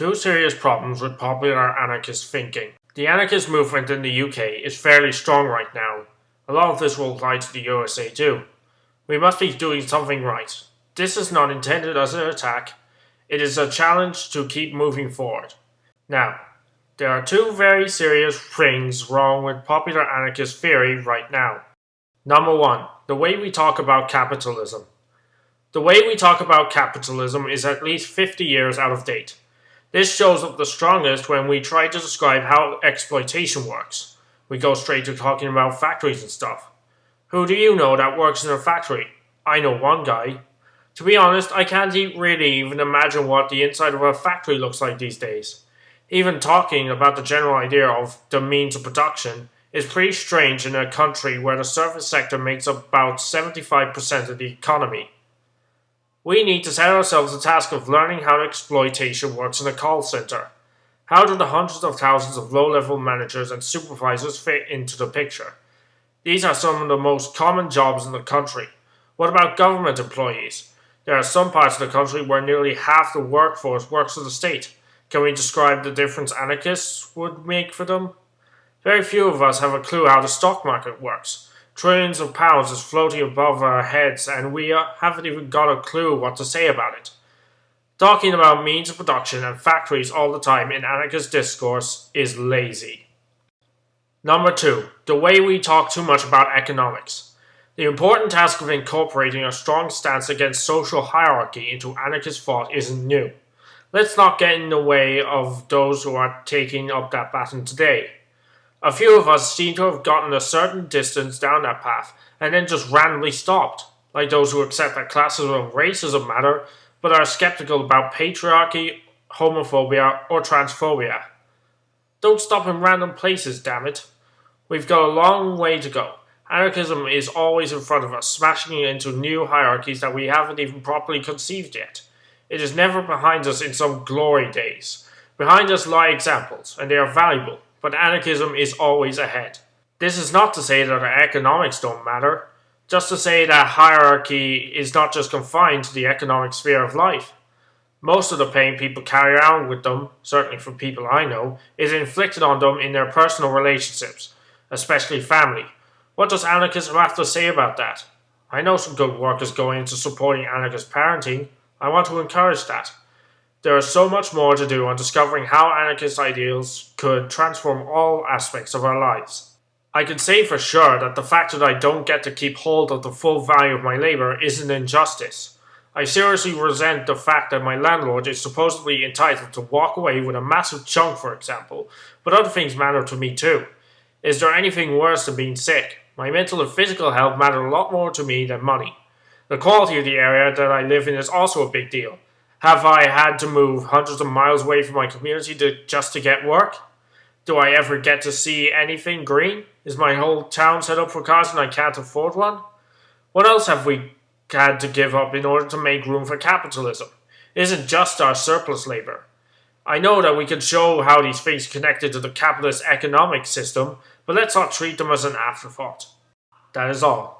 Two serious problems with popular anarchist thinking. The anarchist movement in the UK is fairly strong right now. A lot of this will apply to the USA too. We must be doing something right. This is not intended as an attack, it is a challenge to keep moving forward. Now, there are two very serious things wrong with popular anarchist theory right now. Number one, the way we talk about capitalism. The way we talk about capitalism is at least 50 years out of date. This shows up the strongest when we try to describe how exploitation works. We go straight to talking about factories and stuff. Who do you know that works in a factory? I know one guy. To be honest, I can't really even imagine what the inside of a factory looks like these days. Even talking about the general idea of the means of production is pretty strange in a country where the service sector makes up about 75% of the economy. We need to set ourselves the task of learning how exploitation works in a call center. How do the hundreds of thousands of low-level managers and supervisors fit into the picture? These are some of the most common jobs in the country. What about government employees? There are some parts of the country where nearly half the workforce works for the state. Can we describe the difference anarchists would make for them? Very few of us have a clue how the stock market works. Trillions of pounds is floating above our heads and we haven't even got a clue what to say about it. Talking about means of production and factories all the time in anarchist discourse is lazy. Number two, the way we talk too much about economics. The important task of incorporating a strong stance against social hierarchy into anarchist thought isn't new. Let's not get in the way of those who are taking up that baton today. A few of us seem to have gotten a certain distance down that path and then just randomly stopped, like those who accept that classism and racism matter but are skeptical about patriarchy, homophobia, or transphobia. Don't stop in random places, damn it. We've got a long way to go. Anarchism is always in front of us, smashing into new hierarchies that we haven't even properly conceived yet. It is never behind us in some glory days. Behind us lie examples, and they are valuable but anarchism is always ahead. This is not to say that economics don't matter, just to say that hierarchy is not just confined to the economic sphere of life. Most of the pain people carry around with them, certainly from people I know, is inflicted on them in their personal relationships, especially family. What does anarchism have to say about that? I know some good work is going into supporting anarchist parenting. I want to encourage that. There is so much more to do on discovering how anarchist ideals could transform all aspects of our lives. I can say for sure that the fact that I don't get to keep hold of the full value of my labour is an injustice. I seriously resent the fact that my landlord is supposedly entitled to walk away with a massive chunk, for example, but other things matter to me too. Is there anything worse than being sick? My mental and physical health matter a lot more to me than money. The quality of the area that I live in is also a big deal. Have I had to move hundreds of miles away from my community to, just to get work? Do I ever get to see anything green? Is my whole town set up for cars and I can't afford one? What else have we had to give up in order to make room for capitalism? It isn't just our surplus labour. I know that we can show how these things connected to the capitalist economic system, but let's not treat them as an afterthought. That is all.